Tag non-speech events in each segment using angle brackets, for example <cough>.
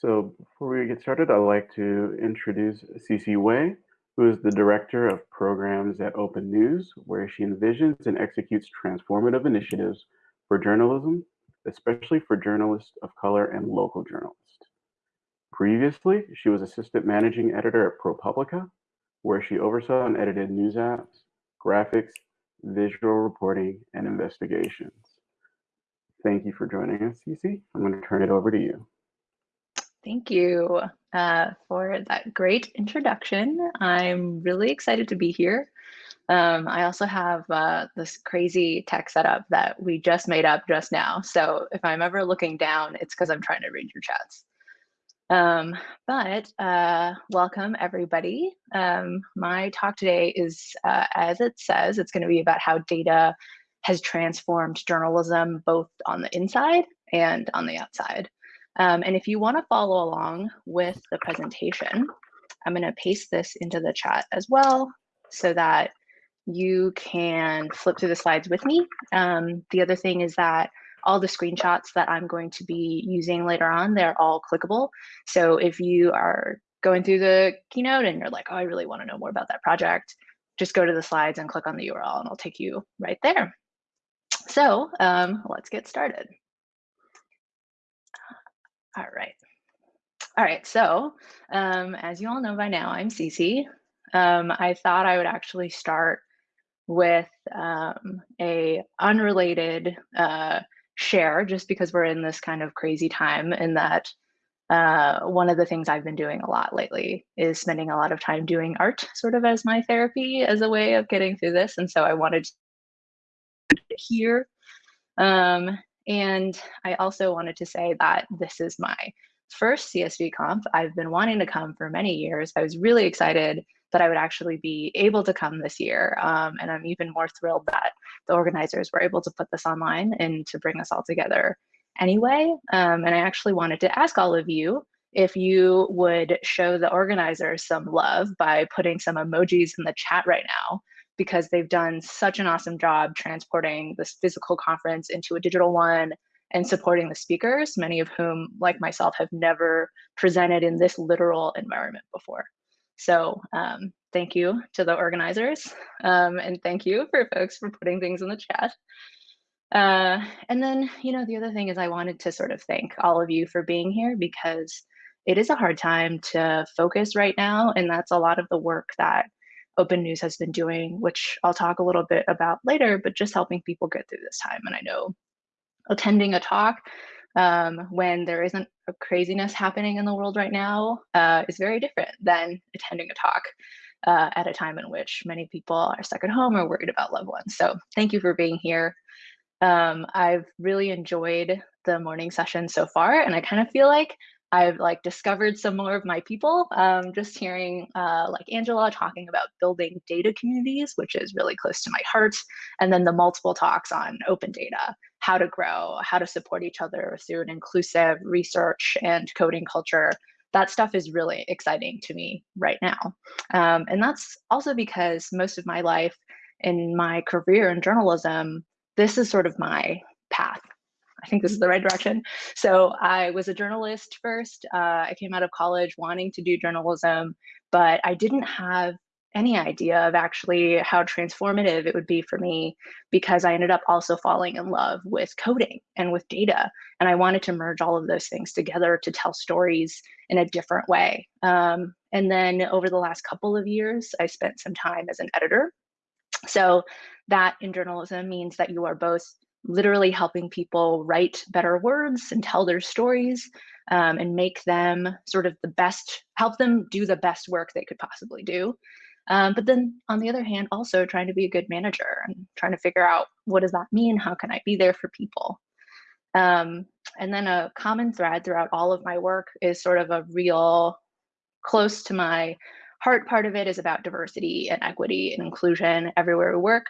So before we get started, I'd like to introduce Sisi Wei, who is the Director of Programs at Open News, where she envisions and executes transformative initiatives for journalism, especially for journalists of color and local journalists. Previously, she was Assistant Managing Editor at ProPublica, where she oversaw and edited news apps, graphics, visual reporting, and investigations. Thank you for joining us, Sisi. I'm going to turn it over to you. Thank you uh, for that great introduction. I'm really excited to be here. Um, I also have uh, this crazy tech setup that we just made up just now. So if I'm ever looking down, it's because I'm trying to read your chats. Um, but uh, welcome everybody. Um, my talk today is, uh, as it says, it's going to be about how data has transformed journalism both on the inside and on the outside. Um, and if you want to follow along with the presentation, I'm going to paste this into the chat as well so that you can flip through the slides with me. Um, the other thing is that all the screenshots that I'm going to be using later on, they're all clickable. So if you are going through the keynote and you're like, oh, I really want to know more about that project, just go to the slides and click on the URL and it'll take you right there. So um, let's get started. All right. All right, so um, as you all know by now, I'm Sisi. Um, I thought I would actually start with um, a unrelated uh, share just because we're in this kind of crazy time in that uh, one of the things I've been doing a lot lately is spending a lot of time doing art sort of as my therapy as a way of getting through this. And so I wanted to hear. Um, and I also wanted to say that this is my first CSV Conf. I've been wanting to come for many years. I was really excited that I would actually be able to come this year. Um, and I'm even more thrilled that the organizers were able to put this online and to bring us all together anyway. Um, and I actually wanted to ask all of you if you would show the organizers some love by putting some emojis in the chat right now, because they've done such an awesome job transporting this physical conference into a digital one and supporting the speakers, many of whom, like myself, have never presented in this literal environment before. So um, thank you to the organizers um, and thank you for folks for putting things in the chat. Uh, and then, you know, the other thing is I wanted to sort of thank all of you for being here because it is a hard time to focus right now. And that's a lot of the work that Open News has been doing, which I'll talk a little bit about later, but just helping people get through this time. And I know attending a talk um, when there isn't a craziness happening in the world right now uh, is very different than attending a talk uh, at a time in which many people are stuck at home or worried about loved ones. So thank you for being here. Um, I've really enjoyed the morning session so far, and I kind of feel like I've like discovered some more of my people. Um, just hearing uh, like Angela talking about building data communities, which is really close to my heart, and then the multiple talks on open data, how to grow, how to support each other through an inclusive research and coding culture. That stuff is really exciting to me right now. Um, and that's also because most of my life in my career in journalism, this is sort of my path. I think this is the right direction. So I was a journalist first. Uh, I came out of college wanting to do journalism, but I didn't have any idea of actually how transformative it would be for me because I ended up also falling in love with coding and with data. And I wanted to merge all of those things together to tell stories in a different way. Um, and then over the last couple of years, I spent some time as an editor. So that in journalism means that you are both literally helping people write better words and tell their stories um, and make them sort of the best, help them do the best work they could possibly do. Um, but then on the other hand, also trying to be a good manager and trying to figure out what does that mean? How can I be there for people? Um, and then a common thread throughout all of my work is sort of a real close to my heart part of it is about diversity and equity and inclusion everywhere we work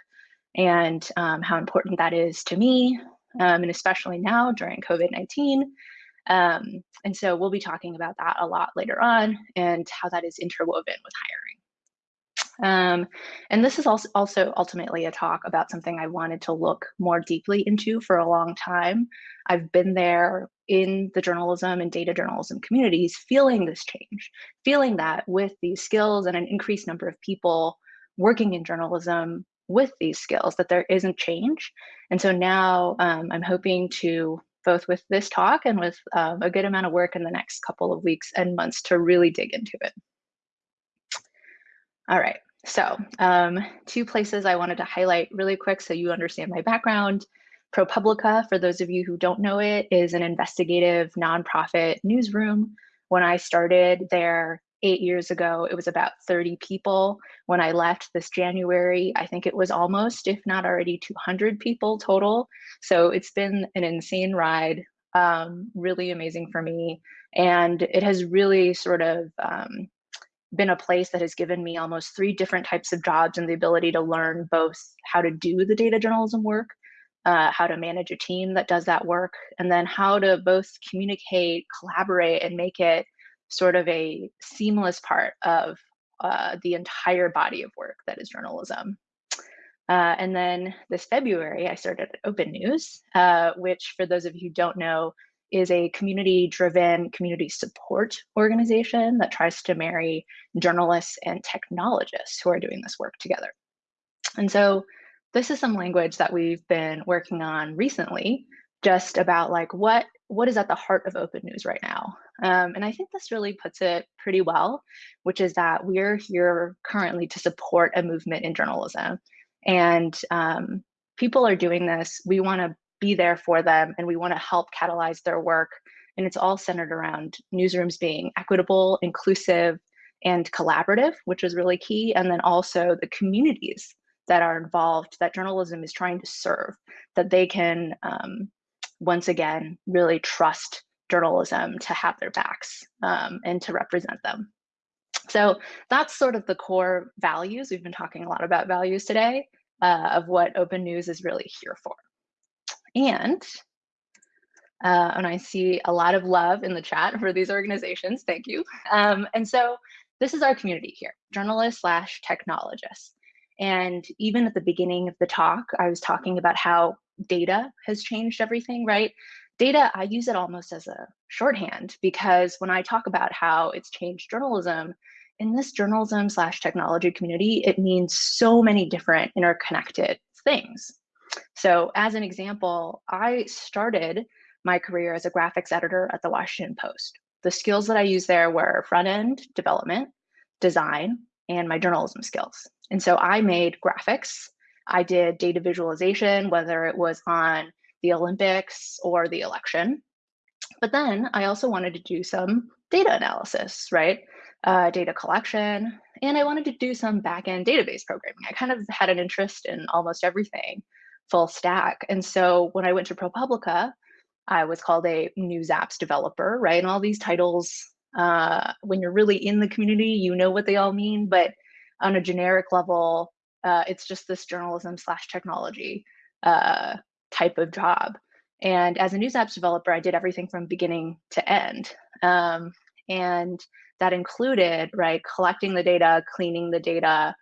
and um, how important that is to me, um, and especially now during COVID-19. Um, and so we'll be talking about that a lot later on and how that is interwoven with hiring. Um, and this is also, also ultimately a talk about something I wanted to look more deeply into for a long time. I've been there in the journalism and data journalism communities feeling this change, feeling that with these skills and an increased number of people working in journalism with these skills, that there isn't change. And so now um, I'm hoping to both with this talk and with um, a good amount of work in the next couple of weeks and months to really dig into it. All right, so um, two places I wanted to highlight really quick so you understand my background. ProPublica, for those of you who don't know it, is an investigative nonprofit newsroom. When I started there eight years ago, it was about 30 people. When I left this January, I think it was almost, if not already 200 people total. So it's been an insane ride, um, really amazing for me. And it has really sort of um, been a place that has given me almost three different types of jobs and the ability to learn both how to do the data journalism work, uh, how to manage a team that does that work, and then how to both communicate, collaborate, and make it sort of a seamless part of uh, the entire body of work that is journalism. Uh, and then this February, I started Open News, uh, which for those of you who don't know, is a community-driven community support organization that tries to marry journalists and technologists who are doing this work together. And so this is some language that we've been working on recently, just about like what what is at the heart of open news right now? Um, and I think this really puts it pretty well, which is that we're here currently to support a movement in journalism. And um, people are doing this. We want to be there for them and we want to help catalyze their work. And it's all centered around newsrooms being equitable, inclusive, and collaborative, which is really key. And then also the communities that are involved that journalism is trying to serve, that they can um, once again, really trust journalism to have their backs um, and to represent them. So that's sort of the core values. We've been talking a lot about values today uh, of what open news is really here for. And, uh, and I see a lot of love in the chat for these organizations. Thank you. Um, and so this is our community here, journalists slash technologists. And even at the beginning of the talk, I was talking about how data has changed everything, right? Data, I use it almost as a shorthand because when I talk about how it's changed journalism, in this journalism slash technology community, it means so many different interconnected things. So as an example, I started my career as a graphics editor at the Washington Post. The skills that I used there were front-end development, design, and my journalism skills. And so I made graphics I did data visualization, whether it was on the Olympics or the election. But then I also wanted to do some data analysis, right? Uh, data collection, and I wanted to do some backend database programming. I kind of had an interest in almost everything full stack. And so when I went to ProPublica, I was called a news apps developer, right? And all these titles, uh, when you're really in the community, you know what they all mean, but on a generic level, uh, it's just this journalism slash technology uh, type of job. And as a news apps developer, I did everything from beginning to end. Um, and that included, right, collecting the data, cleaning the data,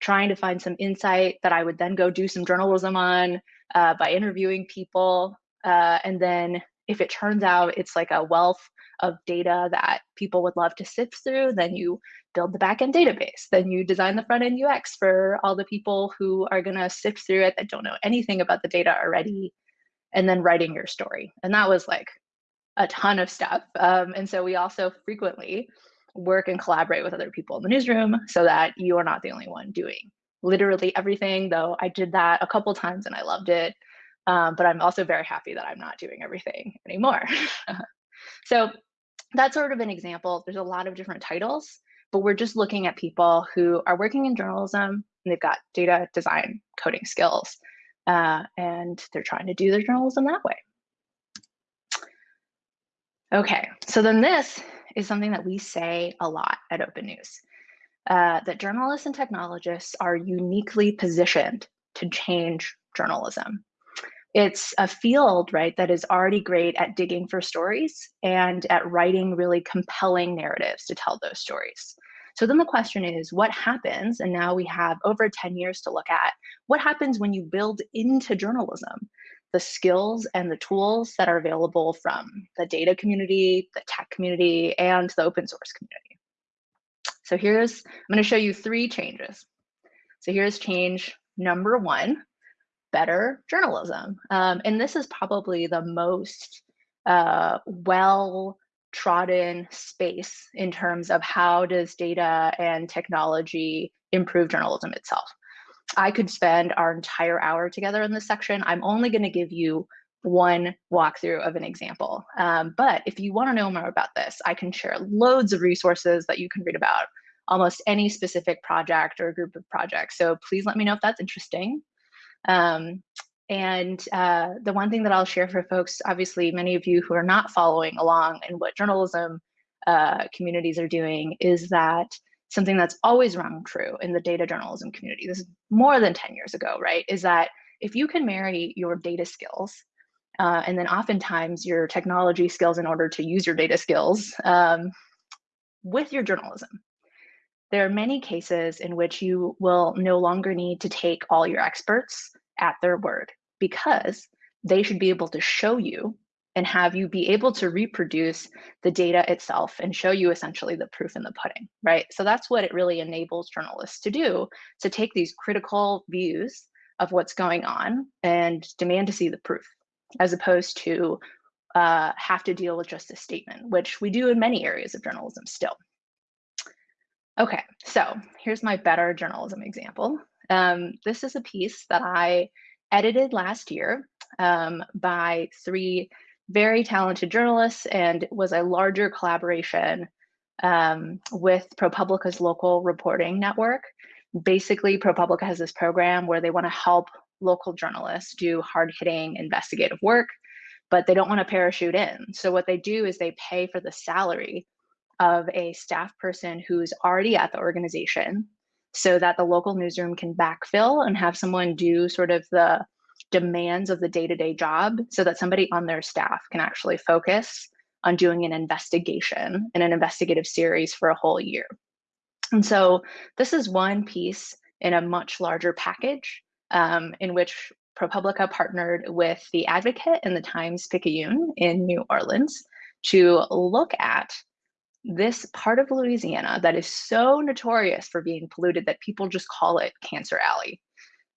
trying to find some insight that I would then go do some journalism on uh, by interviewing people. Uh, and then if it turns out it's like a wealth of data that people would love to sift through, then you build the backend database. Then you design the front end UX for all the people who are going to sift through it that don't know anything about the data already, and then writing your story. And that was like a ton of stuff. Um, and so we also frequently work and collaborate with other people in the newsroom so that you are not the only one doing literally everything, though I did that a couple times and I loved it. Um, but I'm also very happy that I'm not doing everything anymore. <laughs> so that's sort of an example. There's a lot of different titles, but we're just looking at people who are working in journalism and they've got data design coding skills uh, and they're trying to do their journalism that way. Okay, so then this is something that we say a lot at Open News, uh, that journalists and technologists are uniquely positioned to change journalism it's a field, right, that is already great at digging for stories and at writing really compelling narratives to tell those stories. So then the question is, what happens? And now we have over 10 years to look at what happens when you build into journalism the skills and the tools that are available from the data community, the tech community, and the open source community. So here's, I'm going to show you three changes. So here's change number one, better journalism. Um, and this is probably the most uh, well trodden space in terms of how does data and technology improve journalism itself. I could spend our entire hour together in this section. I'm only going to give you one walkthrough of an example. Um, but if you want to know more about this, I can share loads of resources that you can read about almost any specific project or group of projects. So please let me know if that's interesting. Um, and uh, the one thing that I'll share for folks, obviously, many of you who are not following along in what journalism uh, communities are doing, is that something that's always rung true in the data journalism community, this is more than 10 years ago, right, is that if you can marry your data skills uh, and then oftentimes your technology skills in order to use your data skills um, with your journalism, there are many cases in which you will no longer need to take all your experts at their word because they should be able to show you and have you be able to reproduce the data itself and show you essentially the proof in the pudding, right? So that's what it really enables journalists to do, to take these critical views of what's going on and demand to see the proof, as opposed to uh, have to deal with just a statement, which we do in many areas of journalism still. Okay, so here's my better journalism example. Um, this is a piece that I edited last year um, by three very talented journalists and was a larger collaboration um, with ProPublica's local reporting network. Basically, ProPublica has this program where they want to help local journalists do hard hitting investigative work, but they don't want to parachute in. So, what they do is they pay for the salary of a staff person who's already at the organization so that the local newsroom can backfill and have someone do sort of the demands of the day-to-day job so that somebody on their staff can actually focus on doing an investigation in an investigative series for a whole year. And so this is one piece in a much larger package um, in which ProPublica partnered with the Advocate and the Times Picayune in New Orleans to look at this part of Louisiana that is so notorious for being polluted that people just call it Cancer Alley.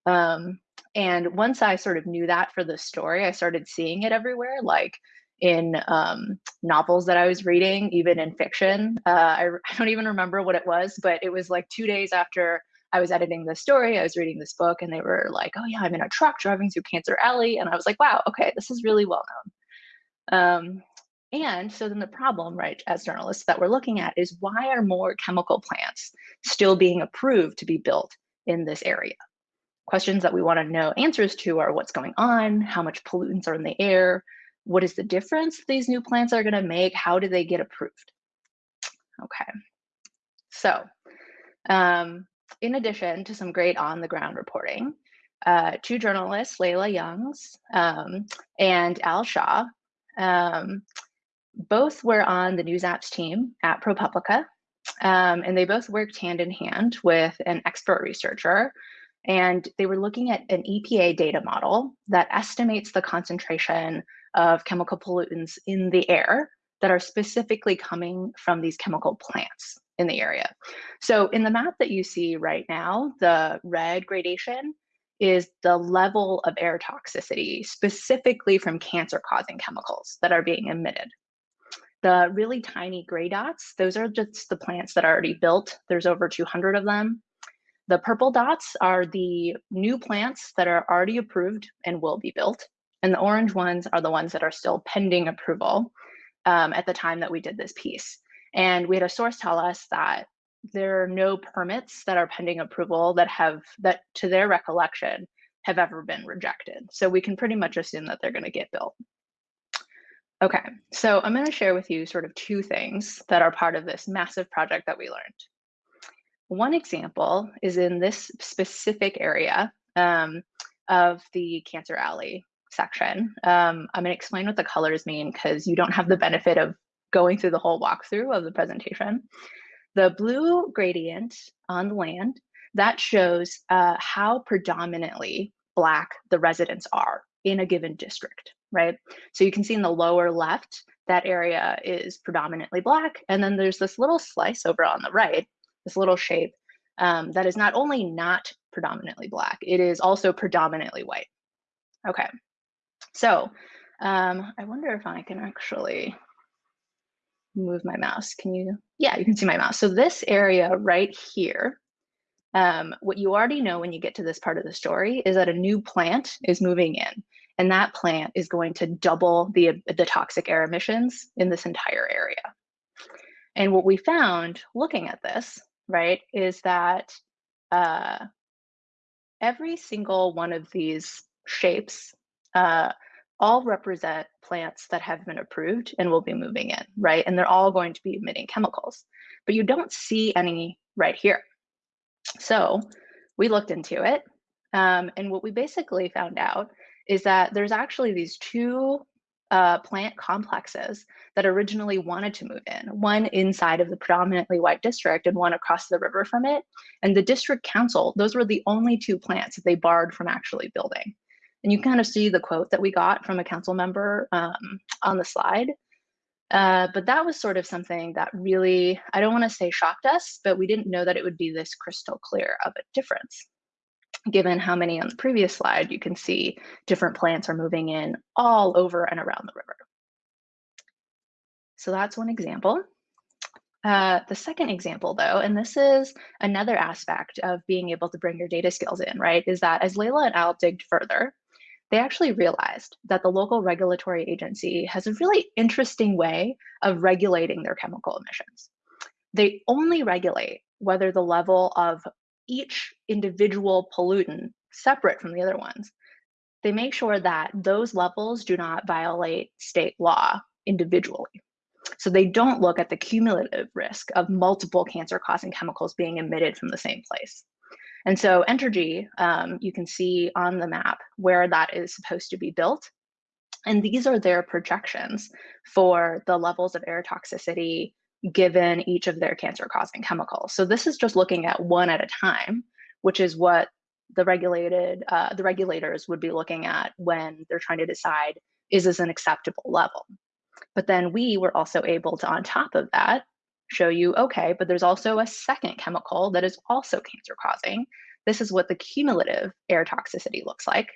Um, and once I sort of knew that for the story, I started seeing it everywhere, like in um, novels that I was reading, even in fiction. Uh, I, <laughs> I don't even remember what it was, but it was like two days after I was editing the story, I was reading this book, and they were like, "Oh yeah, I'm in a truck driving through Cancer Alley," and I was like, "Wow, okay, this is really well known." Um, and so then the problem, right, as journalists that we're looking at is why are more chemical plants still being approved to be built in this area? Questions that we want to know answers to are what's going on, how much pollutants are in the air, what is the difference these new plants are going to make, how do they get approved? Okay, so um, in addition to some great on the ground reporting, uh, two journalists, Lylla Younes um, and Al Shaw, um, both were on the News Apps team at ProPublica, um, and they both worked hand in hand with an expert researcher and they were looking at an EPA data model that estimates the concentration of chemical pollutants in the air that are specifically coming from these chemical plants in the area. So in the map that you see right now, the red gradation is the level of air toxicity specifically from cancer causing chemicals that are being emitted. The really tiny gray dots, those are just the plants that are already built. There's over 200 of them. The purple dots are the new plants that are already approved and will be built. And the orange ones are the ones that are still pending approval um, at the time that we did this piece. And we had a source tell us that there are no permits that are pending approval that have, that to their recollection, have ever been rejected. So we can pretty much assume that they're going to get built. Okay, so I'm going to share with you sort of two things that are part of this massive project that we learned. One example is in this specific area um, of the Cancer Alley section. Um, I'm going to explain what the colors mean because you don't have the benefit of going through the whole walkthrough of the presentation. The blue gradient on the land, that shows uh, how predominantly Black the residents are in a given district, right? So you can see in the lower left, that area is predominantly black. And then there's this little slice over on the right, this little shape um, that is not only not predominantly black, it is also predominantly white. Okay, so um, I wonder if I can actually move my mouse. Can you? Yeah, you can see my mouse. So this area right here, um, what you already know when you get to this part of the story is that a new plant is moving in. And that plant is going to double the, the toxic air emissions in this entire area. And what we found looking at this, right, is that uh, every single one of these shapes uh, all represent plants that have been approved and will be moving in, right? And they're all going to be emitting chemicals, but you don't see any right here. So we looked into it. Um, and what we basically found out is that there's actually these two uh, plant complexes that originally wanted to move in, one inside of the predominantly white district and one across the river from it. And the district council, those were the only two plants that they barred from actually building. And you kind of see the quote that we got from a council member um, on the slide. Uh, but that was sort of something that really, I don't want to say shocked us, but we didn't know that it would be this crystal clear of a difference. Given how many on the previous slide, you can see different plants are moving in all over and around the river. So that's one example. Uh, the second example, though, and this is another aspect of being able to bring your data skills in, right, is that as Lylla and Al digged further, they actually realized that the local regulatory agency has a really interesting way of regulating their chemical emissions. They only regulate whether the level of each individual pollutant separate from the other ones. They make sure that those levels do not violate state law individually. So they don't look at the cumulative risk of multiple cancer causing chemicals being emitted from the same place. And so Entergy, um, you can see on the map where that is supposed to be built. And these are their projections for the levels of air toxicity given each of their cancer causing chemicals. So this is just looking at one at a time, which is what the regulated uh, the regulators would be looking at when they're trying to decide is this an acceptable level. But then we were also able to, on top of that, show you, okay, but there's also a second chemical that is also cancer causing. This is what the cumulative air toxicity looks like.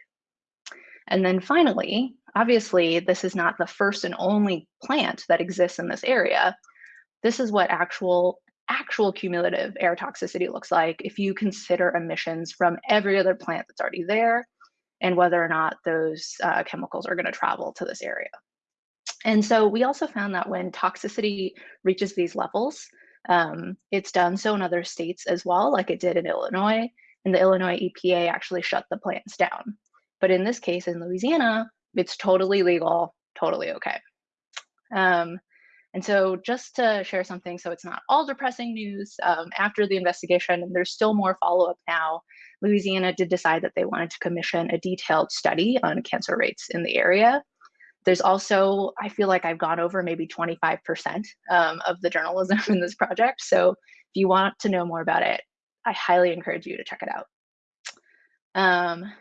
And then finally, obviously, this is not the first and only plant that exists in this area. This is what actual actual cumulative air toxicity looks like if you consider emissions from every other plant that's already there and whether or not those uh, chemicals are going to travel to this area. And so we also found that when toxicity reaches these levels, um, it's done so in other states as well, like it did in Illinois, and the Illinois EPA actually shut the plants down. But in this case, in Louisiana, it's totally legal, totally okay. Um, and so just to share something, so it's not all depressing news, um, after the investigation, and there's still more follow-up now, Louisiana did decide that they wanted to commission a detailed study on cancer rates in the area. There's also, I feel like I've gone over maybe 25% um, of the journalism <laughs> in this project. So if you want to know more about it, I highly encourage you to check it out. Um,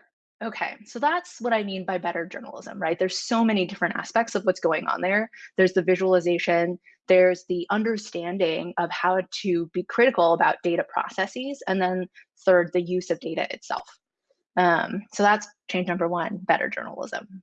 okay, so that's what I mean by better journalism, right? There's so many different aspects of what's going on there. There's the visualization, there's the understanding of how to be critical about data processes, and then third, the use of data itself. Um, so that's change number one, better journalism.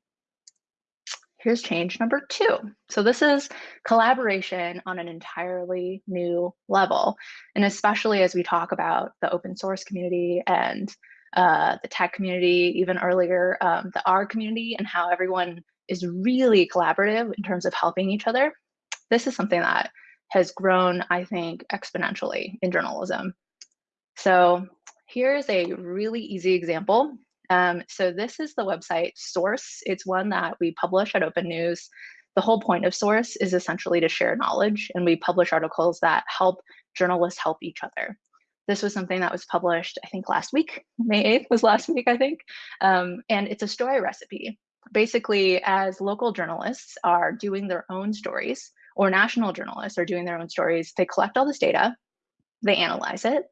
Here's change number two. So this is collaboration on an entirely new level. And especially as we talk about the open source community and uh, the tech community, even earlier, um, the R community and how everyone is really collaborative in terms of helping each other. This is something that has grown, I think, exponentially in journalism. So here's a really easy example um, so this is the website Source. It's one that we publish at Open News. The whole point of Source is essentially to share knowledge, and we publish articles that help journalists help each other. This was something that was published, I think, last week. May 8th was last week, I think. Um, and it's a story recipe. Basically, as local journalists are doing their own stories, or national journalists are doing their own stories, they collect all this data, they analyze it,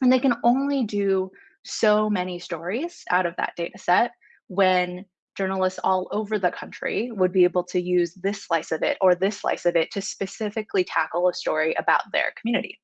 and they can only do so many stories out of that data set when journalists all over the country would be able to use this slice of it or this slice of it to specifically tackle a story about their community.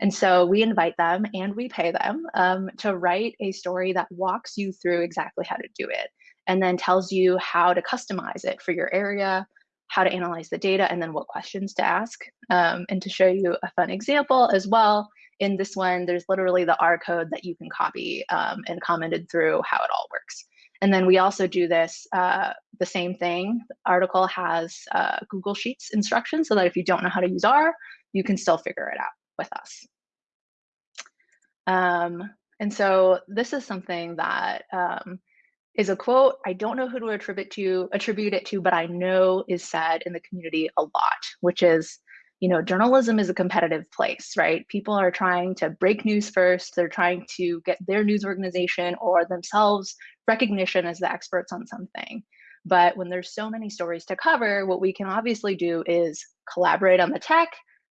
And so we invite them and we pay them um, to write a story that walks you through exactly how to do it and then tells you how to customize it for your area, how to analyze the data, and then what questions to ask. Um, and to show you a fun example as well, in this one, there's literally the R code that you can copy um, and commented through how it all works. And then we also do this, uh, the same thing. The article has uh, Google Sheets instructions so that if you don't know how to use R, you can still figure it out with us. Um, and so this is something that um, is a quote. I don't know who to attribute to attribute it to, but I know is said in the community a lot, which is, you know, journalism is a competitive place, right? People are trying to break news first. They're trying to get their news organization or themselves recognition as the experts on something. But when there's so many stories to cover, what we can obviously do is collaborate on the tech,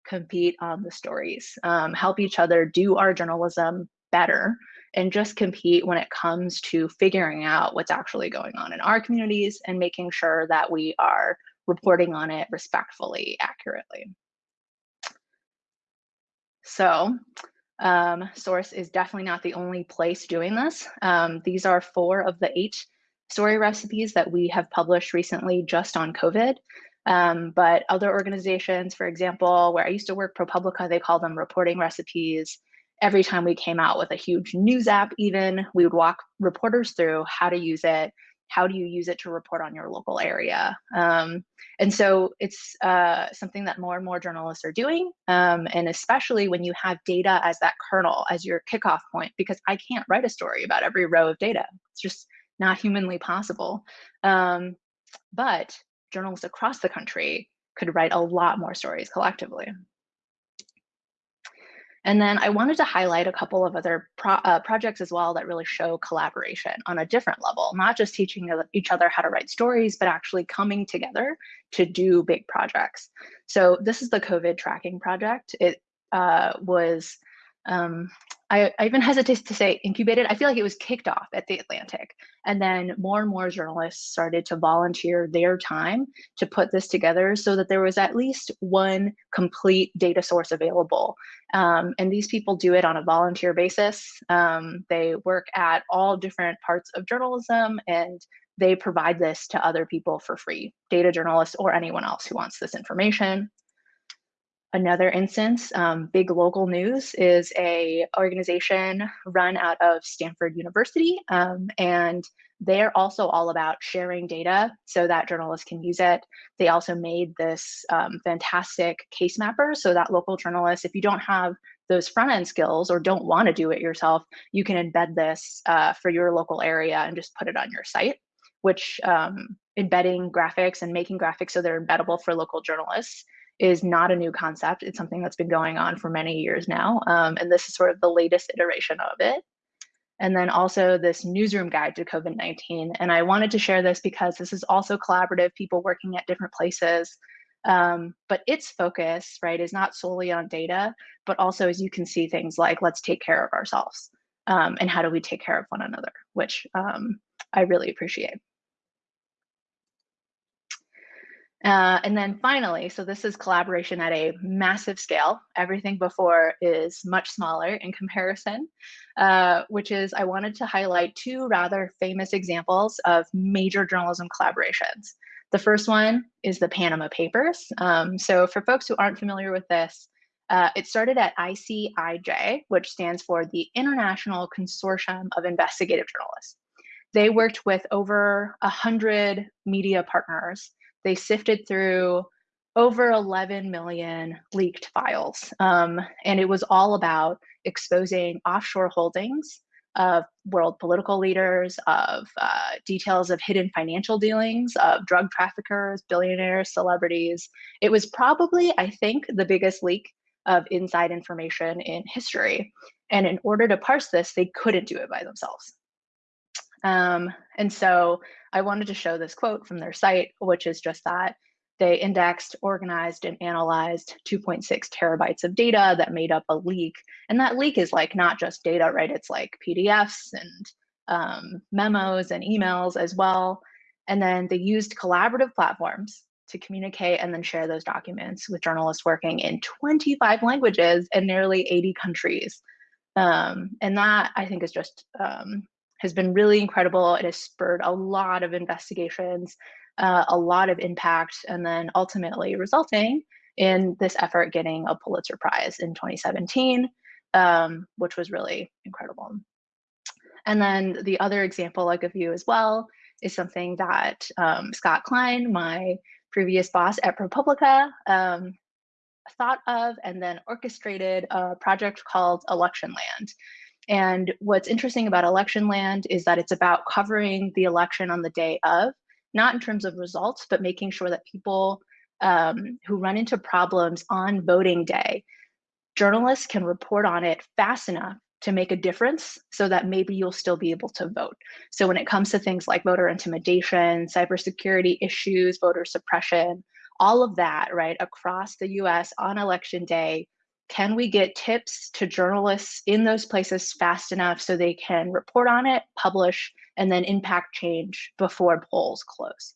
compete on the stories, um, help each other do our journalism better, and just compete when it comes to figuring out what's actually going on in our communities and making sure that we are reporting on it respectfully, accurately. So um, Source is definitely not the only place doing this. Um, these are four of the eight story recipes that we have published recently just on COVID. Um, but other organizations, for example, where I used to work, ProPublica, they call them reporting recipes. Every time we came out with a huge news app, even, we would walk reporters through how to use it, how do you use it to report on your local area? Um, and so it's uh, something that more and more journalists are doing, um, and especially when you have data as that kernel, as your kickoff point, because I can't write a story about every row of data. It's just not humanly possible. Um, but journalists across the country could write a lot more stories collectively. And then I wanted to highlight a couple of other pro uh, projects as well that really show collaboration on a different level, not just teaching each other how to write stories, but actually coming together to do big projects. So this is the COVID tracking project. It uh, was um, I, I, even hesitate to say incubated. I feel like it was kicked off at the Atlantic. And then more and more journalists started to volunteer their time to put this together so that there was at least one complete data source available. Um, and these people do it on a volunteer basis. Um, they work at all different parts of journalism and they provide this to other people for free, data journalists or anyone else who wants this information. Another instance, um, Big Local News is a organization run out of Stanford University, um, and they're also all about sharing data so that journalists can use it. They also made this um, fantastic case mapper so that local journalists, if you don't have those front end skills or don't want to do it yourself, you can embed this uh, for your local area and just put it on your site, which um, embedding graphics and making graphics so they're embeddable for local journalists is not a new concept. It's something that's been going on for many years now. Um, and this is sort of the latest iteration of it. And then also this newsroom guide to COVID-19. And I wanted to share this because this is also collaborative, people working at different places. Um, but its focus, right, is not solely on data, but also as you can see things like let's take care of ourselves um, and how do we take care of one another, which um, I really appreciate. Uh, and then finally, so this is collaboration at a massive scale. Everything before is much smaller in comparison, uh, which is I wanted to highlight two rather famous examples of major journalism collaborations. The first one is the Panama Papers. Um, so for folks who aren't familiar with this, uh, it started at ICIJ, which stands for the International Consortium of Investigative Journalists. They worked with over 100 media partners they sifted through over 11 million leaked files. Um, and it was all about exposing offshore holdings of world political leaders, of uh, details of hidden financial dealings, of drug traffickers, billionaires, celebrities. It was probably, I think, the biggest leak of inside information in history. And in order to parse this, they couldn't do it by themselves. Um, and so I wanted to show this quote from their site, which is just that they indexed, organized, and analyzed 2.6 terabytes of data that made up a leak. And that leak is like not just data, right? It's like PDFs and um, memos and emails as well. And then they used collaborative platforms to communicate and then share those documents with journalists working in 25 languages and nearly 80 countries. Um, and that I think is just um, has been really incredible. It has spurred a lot of investigations, uh, a lot of impact, and then ultimately resulting in this effort getting a Pulitzer Prize in 2017, um, which was really incredible. And then the other example I'll give you as well is something that um, Scott Klein, my previous boss at ProPublica, um, thought of and then orchestrated a project called Electionland. And what's interesting about Electionland is that it's about covering the election on the day of, not in terms of results, but making sure that people um, who run into problems on voting day, journalists can report on it fast enough to make a difference so that maybe you'll still be able to vote. So when it comes to things like voter intimidation, cybersecurity issues, voter suppression, all of that, right, across the US on election day, can we get tips to journalists in those places fast enough so they can report on it, publish, and then impact change before polls close?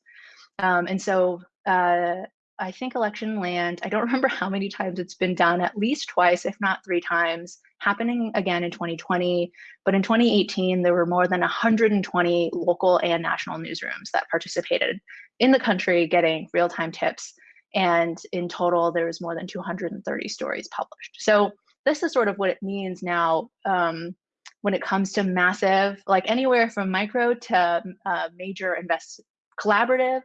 Um, and so uh, I think Electionland, I don't <laughs> remember how many times it's been done, at least twice, if not three times, happening again in 2020. But in 2018, there were more than 120 local and national newsrooms that participated in the country getting real time tips. And in total, there was more than 230 stories published. So this is sort of what it means now um, when it comes to massive, like anywhere from micro to uh, major invest collaborative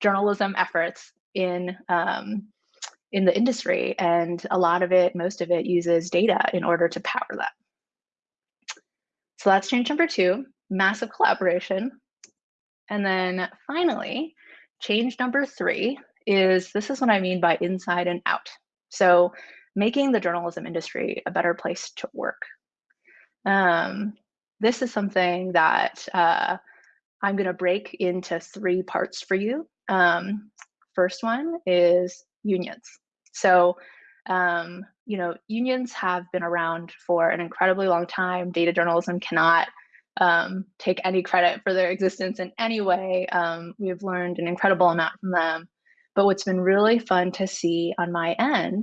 journalism efforts in um, in the industry, and a lot of it, most of it, uses data in order to power that. So that's change number two: massive collaboration. And then finally, change number three is this is what I mean by inside and out. So making the journalism industry a better place to work. Um, this is something that uh, I'm going to break into three parts for you. Um, first one is unions. So, um, you know, unions have been around for an incredibly long time. Data journalism cannot um, take any credit for their existence in any way. Um, we've learned an incredible amount from them. But what's been really fun to see on my end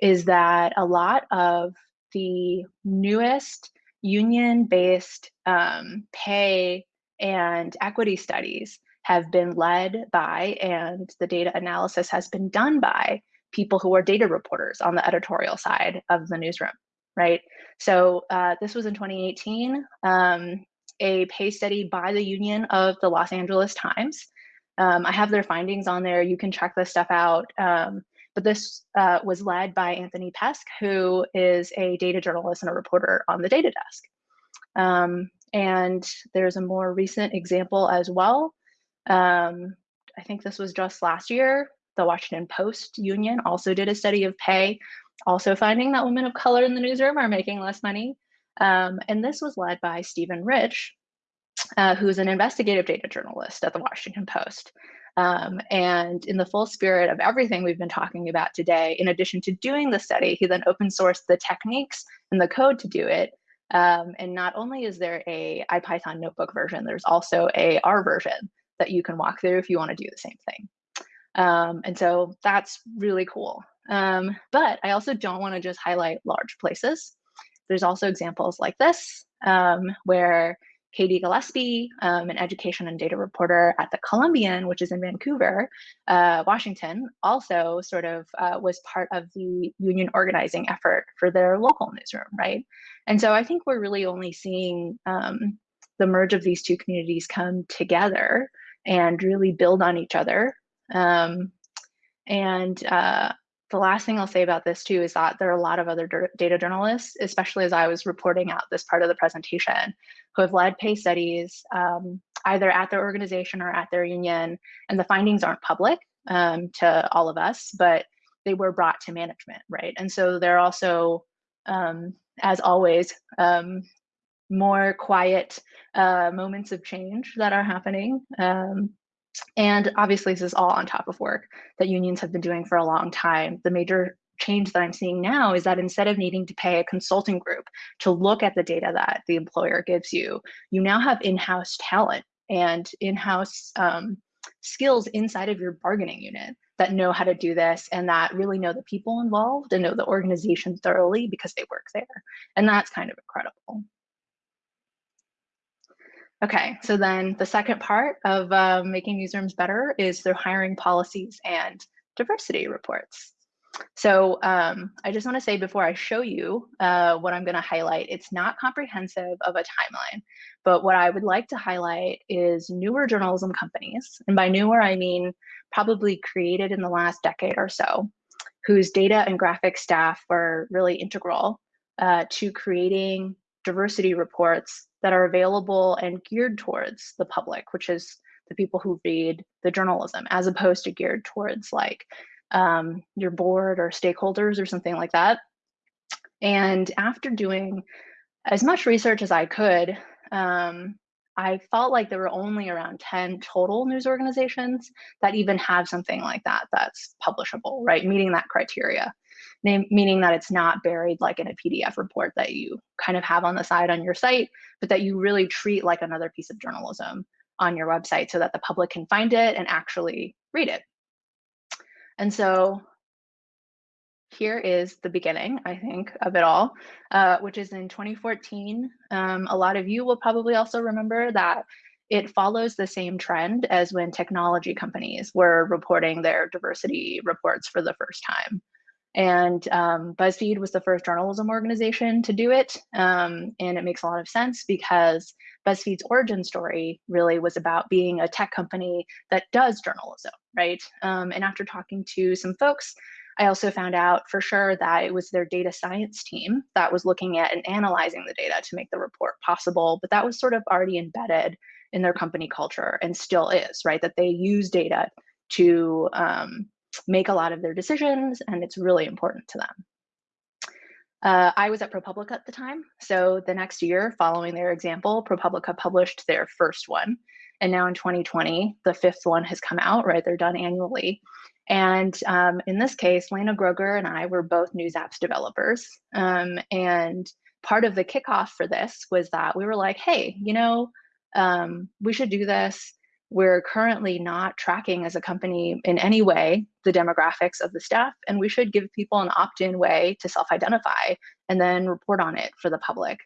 is that a lot of the newest union based um, pay and equity studies have been led by and the data analysis has been done by people who are data reporters on the editorial side of the newsroom, right? So uh, this was in 2018, um, a pay study by the Union of the Los Angeles Times. Um, I have their findings on there. You can check this stuff out. Um, but this uh, was led by Anthony Pesce, who is a data journalist and a reporter on the data desk. Um, and there's a more recent example as well um, I think this was just last year. The Washington Post Union also did a study of pay, also finding that women of color in the newsroom are making less money. Um, and this was led by Steven Rich, uh, who's an investigative data journalist at the Washington Post. Um, and in the full spirit of everything we've been talking about today, in addition to doing the study, he then open sourced the techniques and the code to do it. Um, and not only is there a IPython notebook version, there's also a R version that you can walk through if you want to do the same thing. Um, and so that's really cool. Um, but I also don't want to just highlight large places. There's also examples like this, um, where Katie Gillespie, um, an education and data reporter at the Columbian, which is in Vancouver, uh, Washington, also sort of uh, was part of the union organizing effort for their local newsroom, right? And so I think we're really only seeing um, the merge of these two communities come together and really build on each other. Um, and uh, the last thing I'll say about this too is that there are a lot of other data journalists, especially as I was reporting out this part of the presentation, who have led pay studies um, either at their organization or at their union. And the findings aren't public um, to all of us, but they were brought to management, right? And so they're also, um, as always, um, more quiet uh, moments of change that are happening. Um, and obviously, this is all on top of work that unions have been doing for a long time. The major change that I'm seeing now is that instead of needing to pay a consulting group to look at the data that the employer gives you, you now have in house talent and in-house um, skills inside of your bargaining unit that know how to do this and that really know the people involved and know the organization thoroughly because they work there. And that's kind of incredible. Okay, so then the second part of uh, making newsrooms better is through hiring policies and diversity reports. So um, I just want to say before I show you uh, what I'm going to highlight, it's not comprehensive of a timeline, but what I would like to highlight is newer journalism companies. And by newer, I mean probably created in the last decade or so, whose data and graphic staff were really integral uh, to creating diversity reports that are available and geared towards the public, which is the people who read the journalism, as opposed to geared towards like um, your board or stakeholders or something like that. And after doing as much research as I could, um, I felt like there were only around 10 total news organizations that even have something like that that's publishable, right? Meeting that criteria, meaning that it's not buried like in a PDF report that you kind of have on the side on your site, but that you really treat like another piece of journalism on your website so that the public can find it and actually read it. And so here is the beginning, I think, of it all, uh, which is in 2014. Um, a lot of you will probably also remember that it follows the same trend as when technology companies were reporting their diversity reports for the first time. And um, BuzzFeed was the first journalism organization to do it. Um, and it makes a lot of sense because BuzzFeed's origin story really was about being a tech company that does journalism, right? Um, and after talking to some folks, I also found out for sure that it was their data science team that was looking at and analyzing the data to make the report possible, but that was sort of already embedded in their company culture and still is, right? That they use data to um, make a lot of their decisions and it's really important to them. Uh, I was at ProPublica at the time. So the next year following their example, ProPublica published their first one. And now in 2020, the fifth one has come out, right? They're done annually. And um, in this case, Lena Groeger and I were both news apps developers. Um, and part of the kickoff for this was that we were like, hey, you know, um, we should do this. We're currently not tracking as a company in any way the demographics of the staff, and we should give people an opt in way to self identify and then report on it for the public,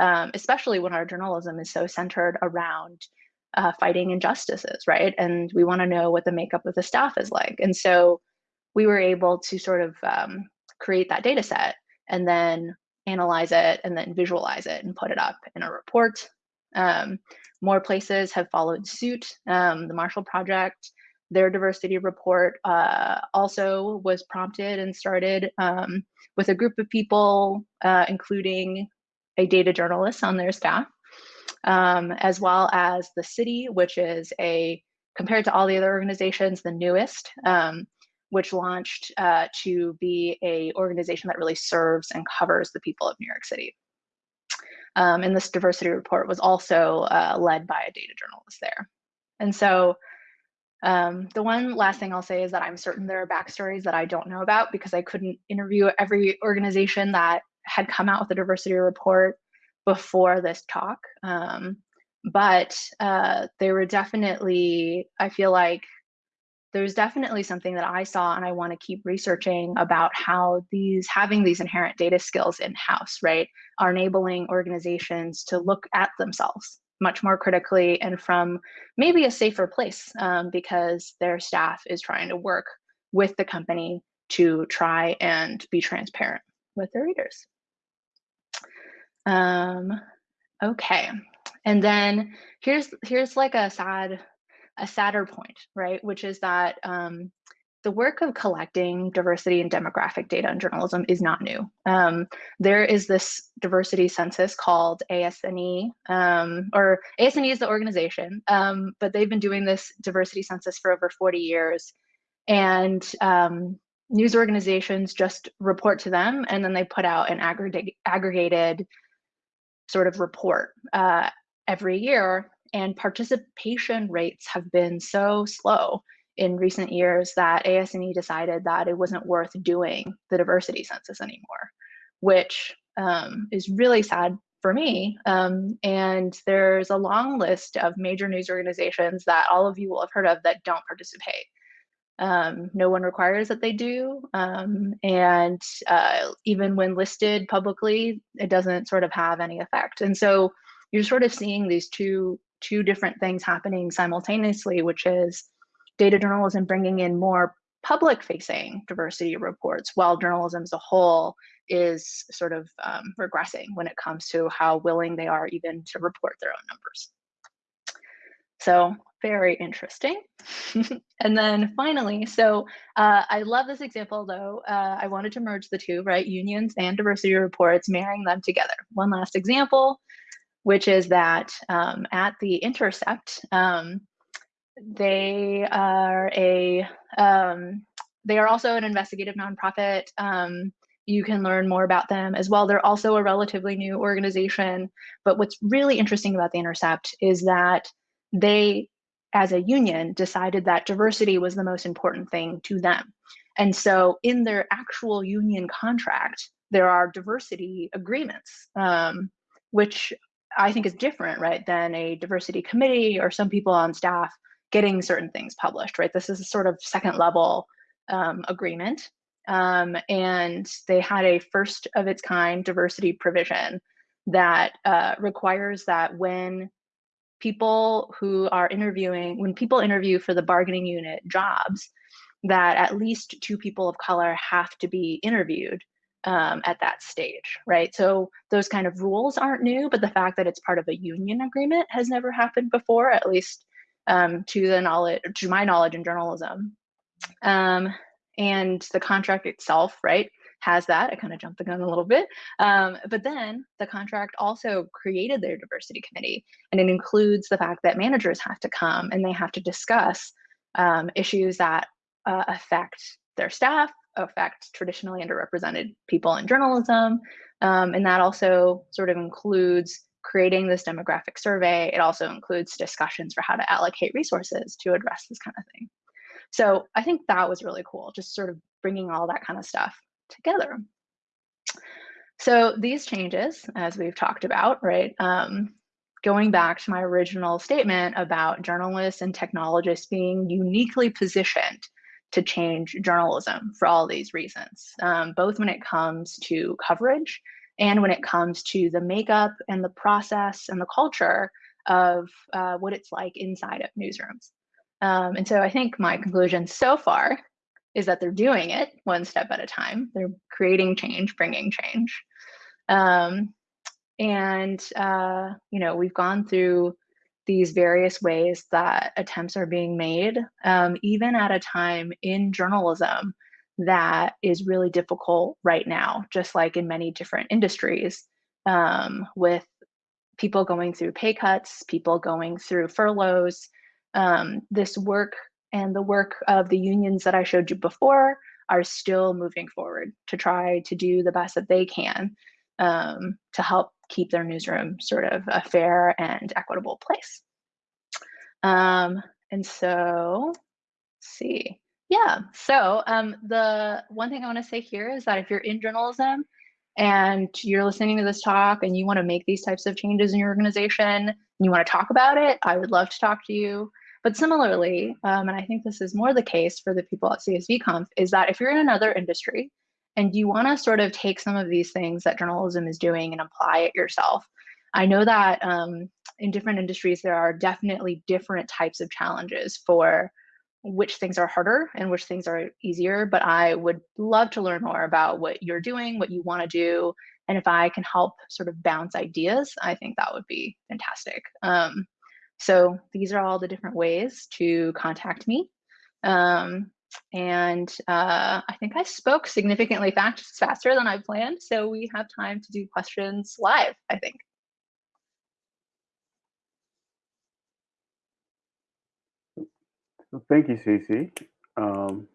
um, especially when our journalism is so centered around uh, fighting injustices, right? And we want to know what the makeup of the staff is like. And so we were able to sort of um, create that data set and then analyze it and then visualize it and put it up in a report um, more places have followed suit. Um, the Marshall Project, their diversity report uh, also was prompted and started um, with a group of people, uh, including a data journalist on their staff, um, as well as the city, which is a, compared to all the other organizations, the newest, um, which launched uh, to be a organization that really serves and covers the people of New York City. Um, and this diversity report was also uh, led by a data journalist there. And so um, the one last thing I'll say is that I'm certain there are backstories that I don't know about because I couldn't interview every organization that had come out with a diversity report before this talk. Um, but uh, they were definitely, I feel like there's definitely something that I saw and I want to keep researching about how these having these inherent data skills in house, right, are enabling organizations to look at themselves much more critically and from maybe a safer place um, because their staff is trying to work with the company to try and be transparent with their readers. Um, okay, and then here's here's like a sad a sadder point, right? Which is that um, the work of collecting diversity and demographic data in journalism is not new. Um, there is this diversity census called ASNE, um, or ASNE is the organization, um, but they've been doing this diversity census for over 40 years. And um, news organizations just report to them, and then they put out an aggregate, aggregated sort of report uh, every year and participation rates have been so slow in recent years that ASNE decided that it wasn't worth doing the diversity census anymore, which um, is really sad for me. Um, and there's a long list of major news organizations that all of you will have heard of that don't participate. Um, no one requires that they do. Um, and uh, even when listed publicly, it doesn't sort of have any effect. And so you're sort of seeing these two, two different things happening simultaneously, which is data journalism bringing in more public facing diversity reports while journalism as a whole is sort of um, regressing when it comes to how willing they are even to report their own numbers. So very interesting. <laughs> and then finally, so uh, I love this example though. Uh, I wanted to merge the two, right? Unions and diversity reports, marrying them together. One last example, which is that um, at The Intercept, um, they are a um, they are also an investigative nonprofit. Um, you can learn more about them as well. They're also a relatively new organization. But what's really interesting about The Intercept is that they, as a union, decided that diversity was the most important thing to them. And so in their actual union contract, there are diversity agreements, um, which I think is different, right, than a diversity committee or some people on staff getting certain things published, right? This is a sort of second level um, agreement. Um, and they had a first of its kind diversity provision that uh, requires that when people who are interviewing, when people interview for the bargaining unit jobs, that at least two people of color have to be interviewed um, at that stage, right? So those kind of rules aren't new, but the fact that it's part of a union agreement has never happened before, at least um, to the knowledge, to my knowledge in journalism. Um, and the contract itself, right, has that. I kind of jumped the gun a little bit. Um, but then the contract also created their diversity committee, and it includes the fact that managers have to come and they have to discuss um, issues that uh, affect their staff, affect traditionally underrepresented people in journalism. Um, and that also sort of includes creating this demographic survey. It also includes discussions for how to allocate resources to address this kind of thing. So I think that was really cool, just sort of bringing all that kind of stuff together. So these changes, as we've talked about, right, um, going back to my original statement about journalists and technologists being uniquely positioned to change journalism for all these reasons, um, both when it comes to coverage and when it comes to the makeup and the process and the culture of uh, what it's like inside of newsrooms. Um, and so I think my conclusion so far is that they're doing it one step at a time. They're creating change, bringing change. Um, and, uh, you know, we've gone through these various ways that attempts are being made, um, even at a time in journalism that is really difficult right now, just like in many different industries, um, with people going through pay cuts, people going through furloughs, um, this work and the work of the unions that I showed you before are still moving forward to try to do the best that they can um, to help keep their newsroom sort of a fair and equitable place. Um, and so, see, yeah, so um, the one thing I want to say here is that if you're in journalism and you're listening to this talk and you want to make these types of changes in your organization and you want to talk about it, I would love to talk to you. But similarly, um, and I think this is more the case for the people at CSVConf, is that if you're in another industry and you want to sort of take some of these things that journalism is doing and apply it yourself, I know that um, in different industries, there are definitely different types of challenges for which things are harder and which things are easier. But I would love to learn more about what you're doing, what you want to do. And if I can help sort of bounce ideas, I think that would be fantastic. Um, so these are all the different ways to contact me. Um, and uh, I think I spoke significantly fast, faster than I planned. So we have time to do questions live, I think. So thank you, Sisi. Um,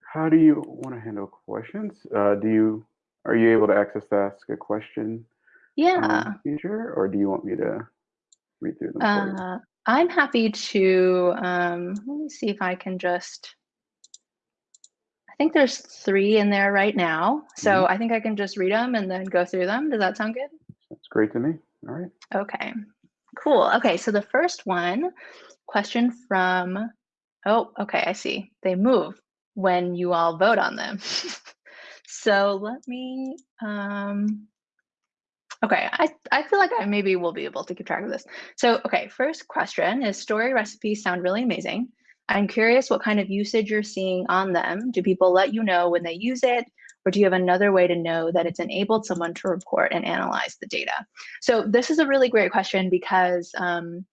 how do you want to handle questions? Uh, do you are you able to access the ask a question yeah. um, feature, or do you want me to read through them uh, I'm happy to, um, let me see if I can just, think there's three in there right now. So mm -hmm. I think I can just read them and then go through them. Does that sound good? That's great to me. All right. Okay, cool. Okay, so the first one, question from, oh, okay, I see. They move when you all vote on them. <laughs> so let me, um, okay, I, I feel like I maybe will be able to keep track of this. So, okay, first question is story recipes sound really amazing. I'm curious what kind of usage you're seeing on them. Do people let you know when they use it? Or do you have another way to know that it's enabled someone to report and analyze the data? So this is a really great question because um,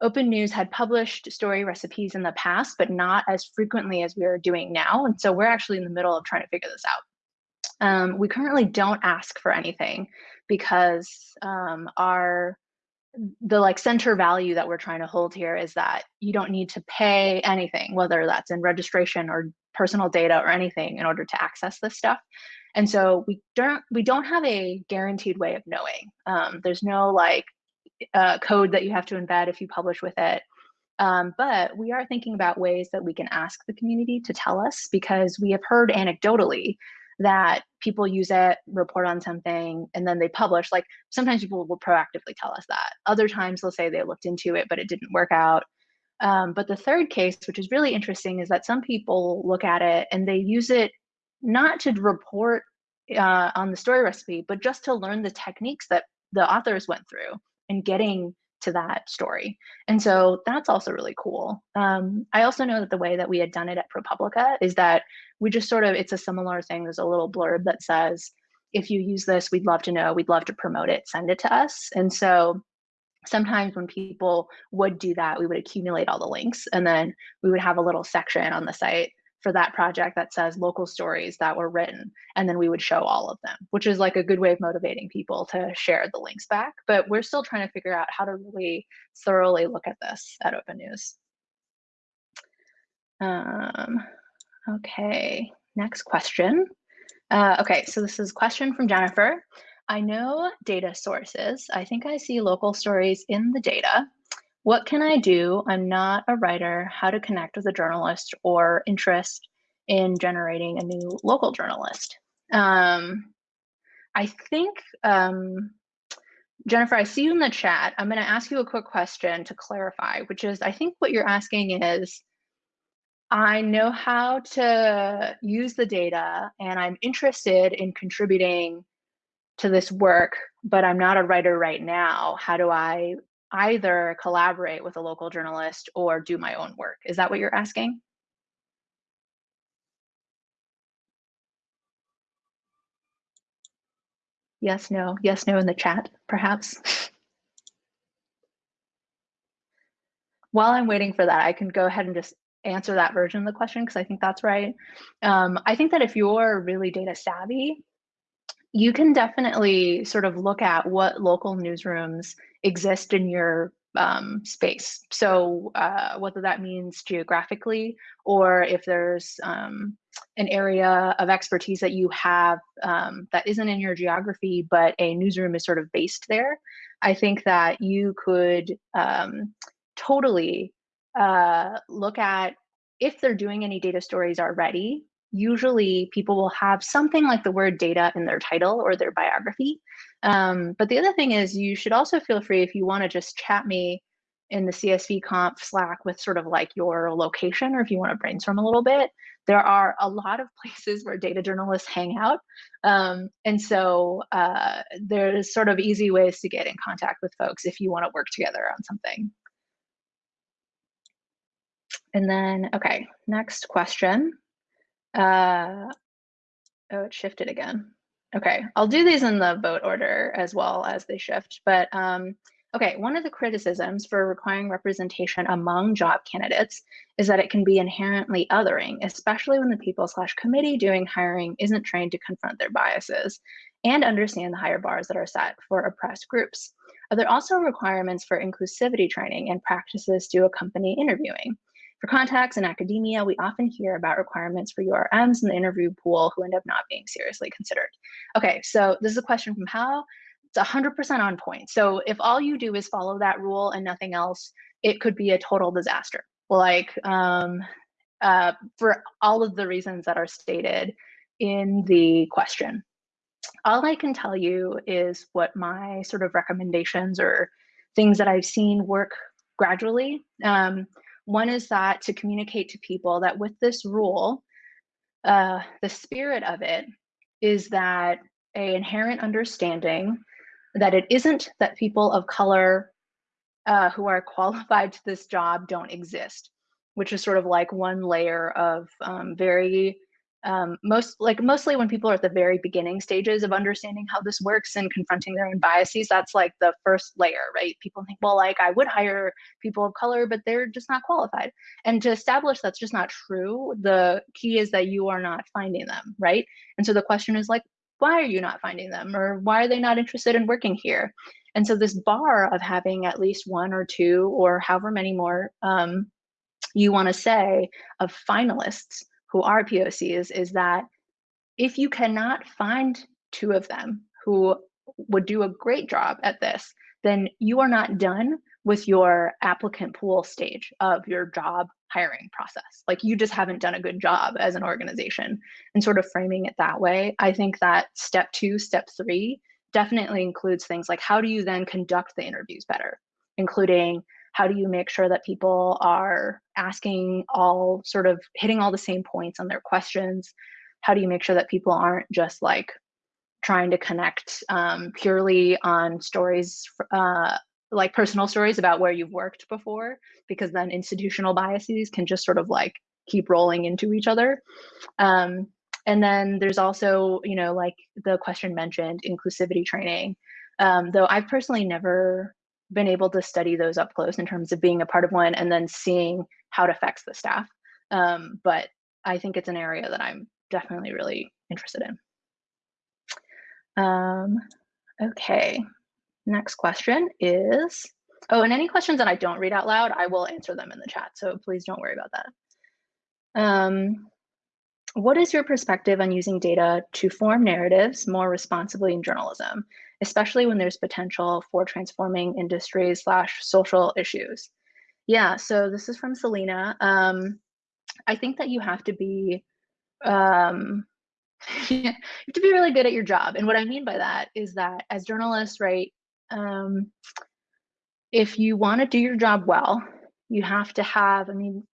Open News had published story recipes in the past, but not as frequently as we are doing now. And so we're actually in the middle of trying to figure this out. Um, we currently don't ask for anything because um, our the like center value that we're trying to hold here is that you don't need to pay anything, whether that's in registration or personal data or anything in order to access this stuff. And so we don't we don't have a guaranteed way of knowing. Um, there's no like uh, code that you have to embed if you publish with it. Um, but we are thinking about ways that we can ask the community to tell us because we have heard anecdotally that people use it, report on something, and then they publish. Like sometimes people will proactively tell us that. Other times they'll say they looked into it, but it didn't work out. Um, but the third case, which is really interesting, is that some people look at it and they use it not to report uh, on the story recipe, but just to learn the techniques that the authors went through in getting to that story. And so that's also really cool. Um, I also know that the way that we had done it at ProPublica is that we just sort of, it's a similar thing. There's a little blurb that says, if you use this, we'd love to know, we'd love to promote it, send it to us. And so sometimes when people would do that, we would accumulate all the links and then we would have a little section on the site for that project that says local stories that were written and then we would show all of them which is like a good way of motivating people to share the links back but we're still trying to figure out how to really thoroughly look at this at open news um, okay next question uh, okay so this is a question from jennifer i know data sources i think i see local stories in the data what can I do? I'm not a writer. How to connect with a journalist or interest in generating a new local journalist? Um, I think, um, Jennifer, I see you in the chat. I'm going to ask you a quick question to clarify, which is I think what you're asking is I know how to use the data and I'm interested in contributing to this work, but I'm not a writer right now. How do I either collaborate with a local journalist or do my own work. Is that what you're asking? Yes, no, yes, no in the chat, perhaps. <laughs> While I'm waiting for that, I can go ahead and just answer that version of the question because I think that's right. Um, I think that if you're really data savvy, you can definitely sort of look at what local newsrooms exist in your um, space. So uh, whether that means geographically or if there's um, an area of expertise that you have um, that isn't in your geography, but a newsroom is sort of based there, I think that you could um, totally uh, look at if they're doing any data stories already usually people will have something like the word data in their title or their biography. Um, but the other thing is you should also feel free if you want to just chat me in the CSV conf Slack with sort of like your location or if you want to brainstorm a little bit. There are a lot of <laughs> places where data journalists hang out. Um, and so uh, there's sort of easy ways to get in contact with folks if you want to work together on something. And then, okay, next question. Uh, oh, it shifted again. Okay, I'll do these in the vote order as well as they shift. But um, okay, one of the criticisms for requiring representation among job candidates is that it can be inherently othering, especially when the people slash committee doing hiring isn't trained to confront their biases and understand the higher bars that are set for oppressed groups. Are there also requirements for inclusivity training and practices to accompany interviewing? For contacts in academia, we often hear about requirements for URMs in the interview pool who end up not being seriously considered. Okay, so this is a question from Hal. It's 100% on point. So if all you do is follow that rule and nothing else, it could be a total disaster. Like um, uh, for all of the reasons that are stated in the question. all I can tell you is what my sort of recommendations or things that I've seen work gradually. Um, one is that to communicate to people that with this rule, uh, the spirit of it is that a inherent understanding that it isn't that people of color uh, who are <laughs> qualified to this job don't exist, which is sort of like one layer of um, very um, most like mostly when people are at the very beginning stages of understanding how this works and confronting their own biases that's like the first layer right? People think well like i would hire people of color but they're just not qualified. And to establish that's just not true the key is that you are not finding them right? And so the question is like why are you not finding them? Or why are they not interested in working here? And so this bar of having at least one or two or however many more um, you want to say of finalists who are POCs is that if you cannot find two of them who would do a great job at this, then you are not done with your applicant pool stage of your job hiring process. Like you just haven't done a good job as an organization and sort of framing it that way. I think that step two, step three definitely includes things like how do you then conduct the interviews better, including how do you make sure that people are asking all sort of hitting all the same points on their questions? How do you make sure that people aren't just like trying to connect um, purely on stories uh, like personal stories about where you've worked before? Because then institutional biases can just sort of like keep rolling into each other. Um, and then there's also you know like the question mentioned inclusivity training. Um, though i've personally never been able to study those up close in terms of being a part of one and then seeing how it affects the staff. Um, but I think it's an area that I'm definitely really interested in. Um, okay, next question is, oh, and any questions that I don't read out loud, I will answer them in the chat. So please don't worry about that. Um, what is your perspective on using data to form narratives more responsibly in journalism? Especially when there's potential for transforming industries slash social issues. Yeah, so this is from Selena. Um, I think that you have to be um, <laughs> you have to be really good at your job. And what I mean by that is that as journalists, right, um, if you want to do your job well, you have to have, I mean,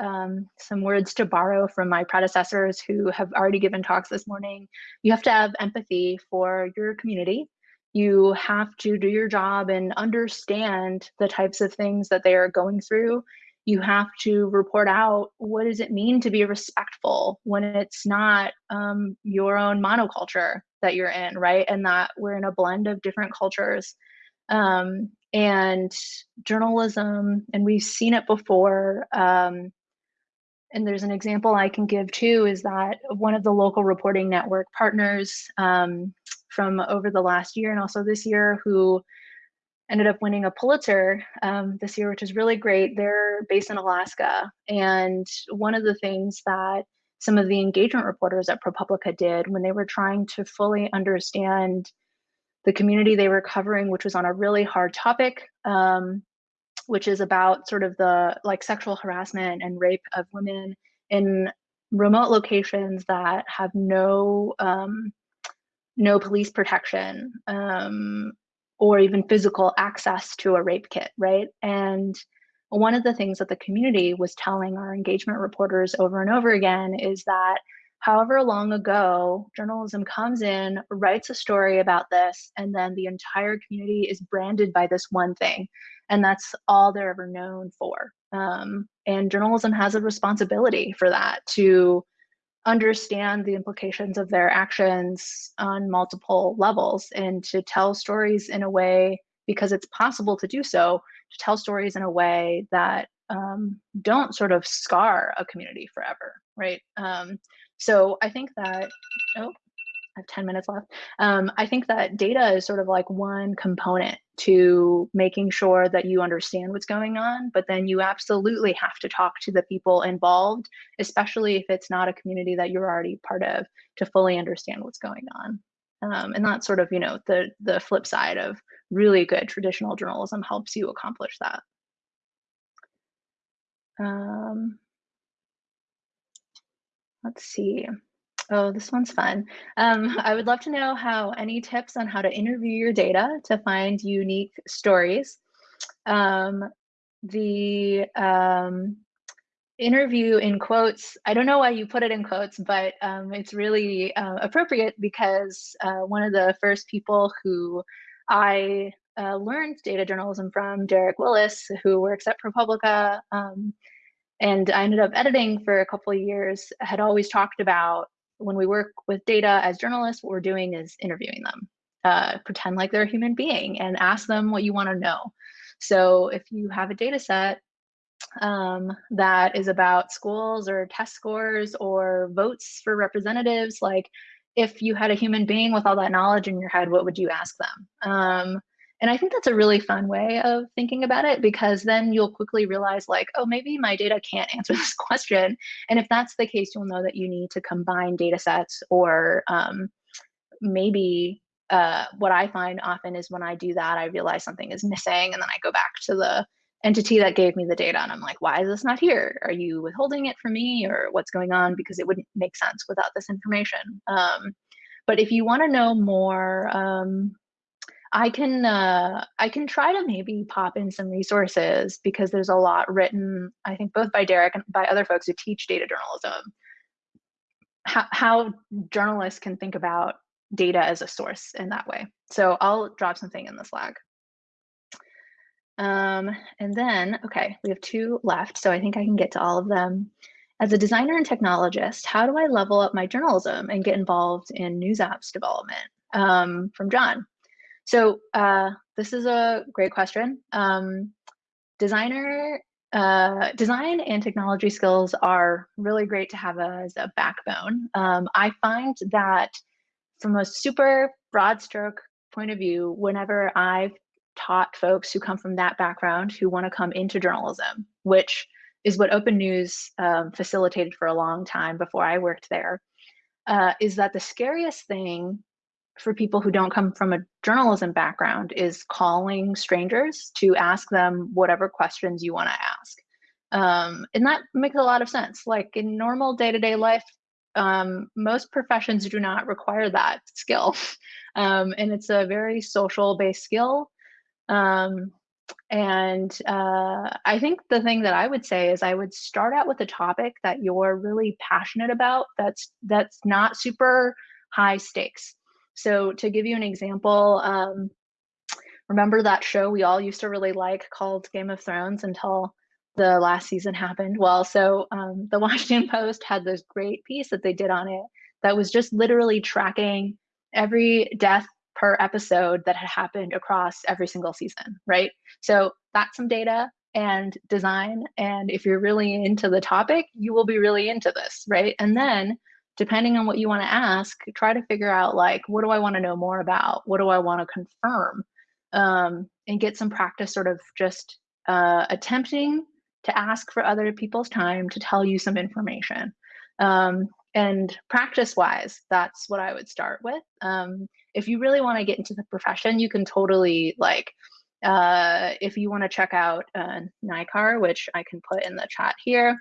um, some words to borrow from my predecessors who have already given talks this morning. You have to have empathy for your community you have to do your job and understand the types of things that they are going through. You have to report out what does it mean to be respectful when it's not um, your own monoculture that you're in right? And that we're in a blend of different cultures. Um, and journalism and we've seen it before um, and there's an example i can give too is that one of the local reporting network partners um, from over the last year and also this year who ended up winning a Pulitzer um, this year, which is really great. They're based in Alaska. And one of the things that some of the engagement reporters at ProPublica did when they were trying to fully understand the community they were covering, which was on a really hard topic, um, which is about sort of the like sexual harassment and rape of women in remote locations that have no um, no police protection um, or even physical access to a rape kit, right? And one of the things that the community was telling our engagement reporters over and over again is that however long ago journalism comes in, writes a story about this, and then the entire community is branded by this one thing. And that's all they're ever known for. Um, and journalism has a responsibility for that to understand the implications of their actions on multiple levels and to tell stories in a way because it's possible to do so to tell stories in a way that um, don't sort of scar a community forever right? Um, so i think that oh I have 10 minutes left. Um, I think that data is sort of like one component to making sure that you understand what's going on, but then you absolutely have to talk to the people involved, especially if it's not a community that you're already part of, to fully understand what's going on. Um, and that's sort of, you know, the the flip side of really good traditional journalism helps you accomplish that. Um, let's see. Oh, this one's fun. Um, <laughs> I would love to know how any tips on how to interview your data to find unique stories. Um, the um, interview in quotes, I don't know why you put it in quotes, but um, it's really uh, appropriate because uh, one of the first people who I uh, learned data journalism from, Derek Willis, who works at ProPublica, um, and I ended up editing for a couple of years, had always talked about when we work with data as journalists, what we're doing is interviewing them. Uh, pretend like they're a human being and ask them what you want to know. So if you have a data set um, that is about schools or test scores or votes for representatives, like if you had a human being with all that knowledge in your head, what would you ask them? Um, and I think that's a really fun way of thinking about it because then you'll quickly realize like, oh, maybe my data can't <laughs> answer this question. And if that's the case, you'll know that you need to combine data sets or um, maybe uh, what I find often is when I do that, I realize something is missing and then I go back to the entity that gave me the data and I'm like, why is this not here? Are you withholding it from me or what's going on? Because it wouldn't make sense without this information. Um, but if you want to know more um, I can uh, I can try to maybe pop in some resources because there's a lot written, I think both by Derek and by other folks who teach data journalism, how, how journalists can think about data as a source in that way. So I'll drop something in the Slack. Um, and then, okay, we have two left, so I think I can get to all of them. As a designer and technologist, how do I level up my journalism and get involved in news apps development? Um, from John. So uh, this is a great question. Um, designer uh, design and technology skills are really great to have as a backbone. Um, I find that from a super broad stroke point of view, whenever I've taught folks who come from that background who want to come into journalism, which is what Open News um, facilitated for a long time before I worked there, uh, is that the scariest thing for people who don't come from a journalism background is calling strangers to ask them whatever questions you want to ask. Um, and that makes a lot of sense. Like in normal day to day life, um, most professions do not require that skill. <laughs> Um, and it's a very social based skill. Um, and uh, I think the thing that I would say is I would start out with a topic that you're really passionate about that's that's not super high stakes. So to give you an example, um, remember that show we all used to really like called Game of Thrones until the last season happened? Well, so um, the <laughs> Washington Post had this great piece that they did on it that was just literally tracking every death per episode that had happened across every single season, right? So that's some data and design. And if you're really into the topic, you will be really into this, right? And then depending on what you want to ask, try to figure out like, what do I want to know more about? What do I want to confirm? Um, and get some practice sort of just uh, attempting to ask for other people's time to tell you some information. Um, and practice wise, that's what I would start with. Um, if you really want to get into the profession, you can totally like, uh, if you want to check out uh, NICAR, which I can put in the chat here,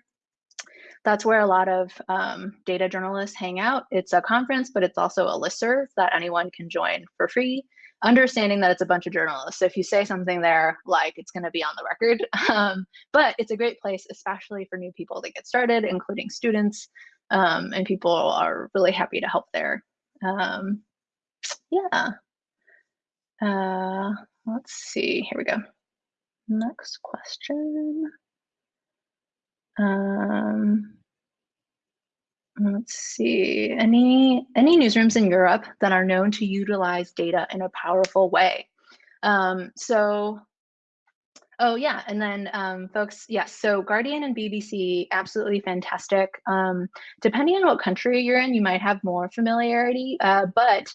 that's where a lot of um, data journalists hang out. It's a conference, but it's also a listserv that anyone can join for free, understanding that it's a bunch of journalists. So if you say something there, like it's going to be on the record. <laughs> Um, but it's a great place, especially for new people to get started, including students. Um, and people are really happy to help there. Um, yeah. Uh, let's see. Here we go. Next question. Um, let's see, any, any newsrooms in Europe that are known to utilize data in a powerful way? Um, so, oh yeah, and then um, folks, yes, so Guardian and BBC, absolutely fantastic. Um, depending on what country you're in, you might have more familiarity, uh, but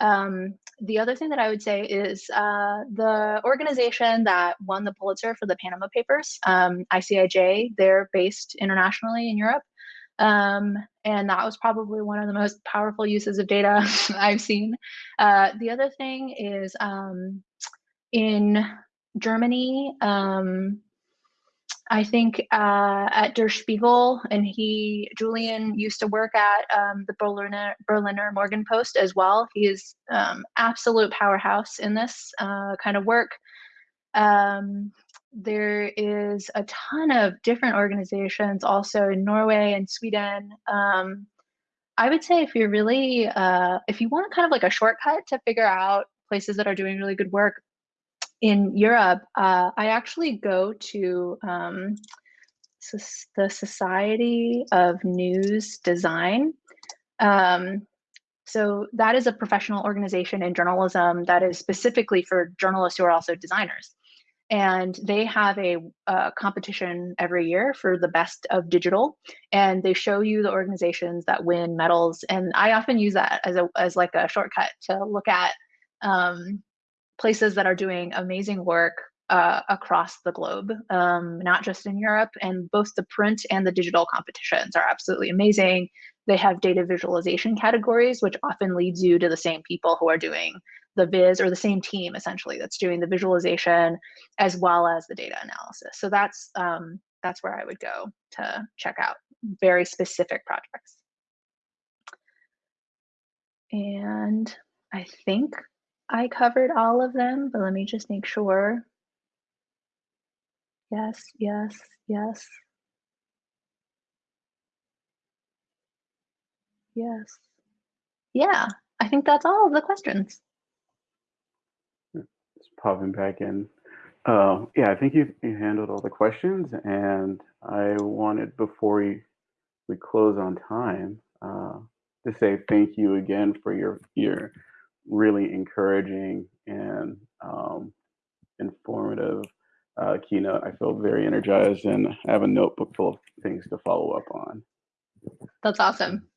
um, the other thing that I would say is uh, the organization that won the Pulitzer for the Panama Papers, um, ICIJ, they're based internationally in Europe. Um, and that was probably one of the most powerful uses of data <laughs> I've seen. Uh, the other thing is um, in Germany, um, I think uh, at Der Spiegel, and he Julian used to work at um, the Berliner Berliner Morgenpost as well. He is um, absolute powerhouse in this uh, kind of work. Um, there is a ton of different organizations also in Norway and Sweden. Um, I would say if you're really, uh, if you want kind of like a shortcut to figure out places that are doing really good work in Europe, uh, I actually go to um, the Society of News Design. Um, so that is a professional organization in journalism that is specifically for journalists who are also designers and they have a, a, competition every year for the best of digital and they show you the organizations that win medals and i often use that as a as like a shortcut to look at um, places that are doing amazing work uh, across the globe um, not just in europe and both the print and the digital competitions are absolutely amazing they have data visualization categories which often leads you to the same people who are doing the viz or the same team essentially that's doing the visualization as well as the data analysis. So that's um, that's where I would go to check out very specific projects. And I think I covered all of them, but let me just make sure. Yes, yes, yes. Yes. Yeah, I think that's all of the questions popping back in. Uh, yeah, I think you, you handled all the questions, and I wanted before we we close on time uh, to say thank you again for your your really encouraging and um, informative uh, keynote. I feel very energized and I have a notebook full of things to follow up on. That's awesome.